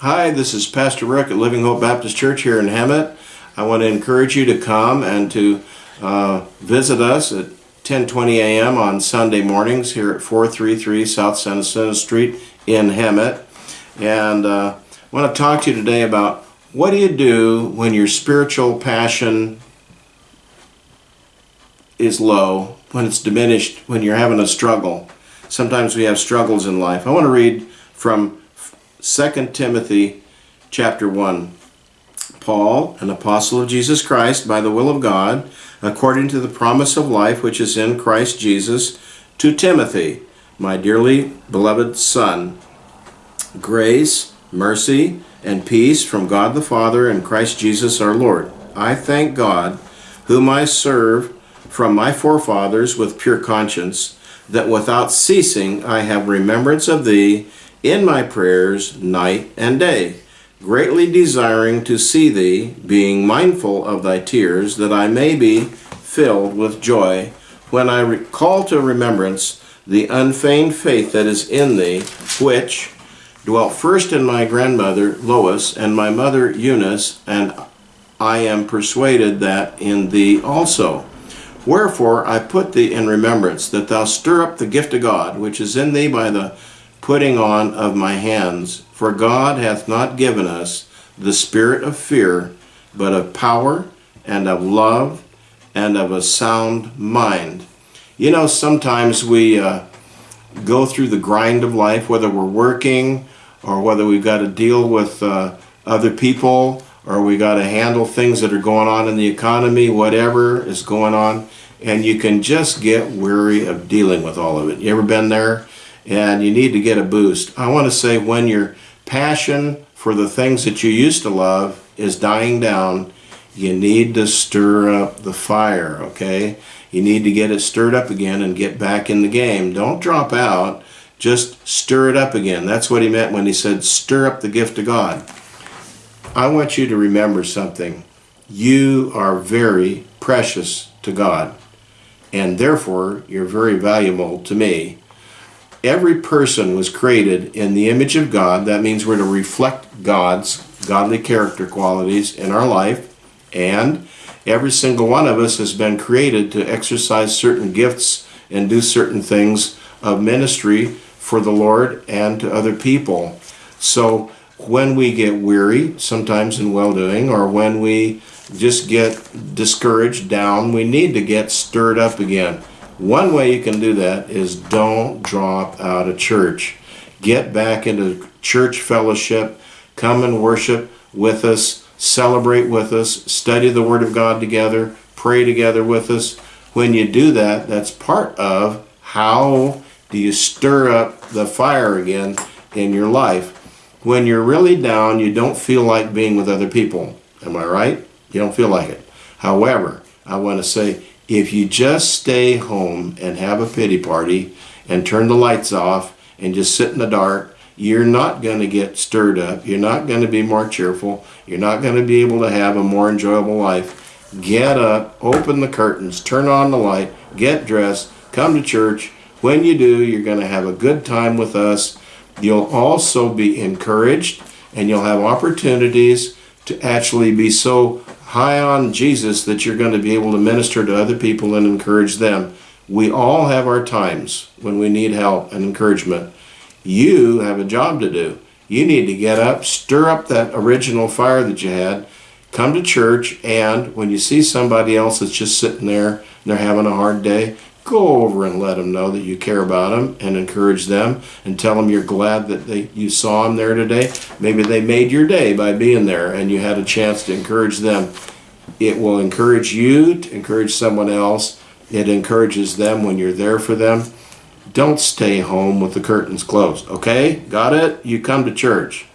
Hi, this is Pastor Rick at Living Hope Baptist Church here in Hemet. I want to encourage you to come and to uh, visit us at 10:20 a.m. on Sunday mornings here at 433 South Santa Street in Hemet. And uh, I want to talk to you today about what do you do when your spiritual passion is low, when it's diminished, when you're having a struggle. Sometimes we have struggles in life. I want to read from 2 Timothy chapter 1. Paul, an apostle of Jesus Christ by the will of God, according to the promise of life which is in Christ Jesus, to Timothy, my dearly beloved son. Grace, mercy, and peace from God the Father and Christ Jesus our Lord. I thank God, whom I serve from my forefathers with pure conscience, that without ceasing I have remembrance of thee in my prayers night and day, greatly desiring to see thee, being mindful of thy tears, that I may be filled with joy when I recall to remembrance the unfeigned faith that is in thee, which dwelt first in my grandmother Lois and my mother Eunice, and I am persuaded that in thee also. Wherefore I put thee in remembrance, that thou stir up the gift of God, which is in thee by the putting on of my hands. For God hath not given us the spirit of fear, but of power and of love and of a sound mind. You know, sometimes we uh, go through the grind of life, whether we're working or whether we've got to deal with uh, other people or we got to handle things that are going on in the economy, whatever is going on, and you can just get weary of dealing with all of it. You ever been there? And you need to get a boost. I want to say when your passion for the things that you used to love is dying down, you need to stir up the fire, okay? You need to get it stirred up again and get back in the game. Don't drop out, just stir it up again. That's what he meant when he said, stir up the gift of God. I want you to remember something. You are very precious to God, and therefore you're very valuable to me every person was created in the image of God. That means we're to reflect God's godly character qualities in our life. And every single one of us has been created to exercise certain gifts and do certain things of ministry for the Lord and to other people. So when we get weary, sometimes in well doing, or when we just get discouraged, down, we need to get stirred up again. One way you can do that is don't drop out of church. Get back into church fellowship. Come and worship with us. Celebrate with us. Study the Word of God together. Pray together with us. When you do that, that's part of how do you stir up the fire again in your life. When you're really down, you don't feel like being with other people. Am I right? You don't feel like it. However, I want to say if you just stay home and have a pity party and turn the lights off and just sit in the dark, you're not going to get stirred up. You're not going to be more cheerful. You're not going to be able to have a more enjoyable life. Get up, open the curtains, turn on the light, get dressed, come to church. When you do, you're going to have a good time with us. You'll also be encouraged and you'll have opportunities to actually be so high on Jesus that you're going to be able to minister to other people and encourage them. We all have our times when we need help and encouragement. You have a job to do. You need to get up, stir up that original fire that you had, come to church, and when you see somebody else that's just sitting there and they're having a hard day, go over and let them know that you care about them and encourage them and tell them you're glad that they you saw them there today. Maybe they made your day by being there and you had a chance to encourage them. It will encourage you to encourage someone else. It encourages them when you're there for them. Don't stay home with the curtains closed, okay? Got it? You come to church.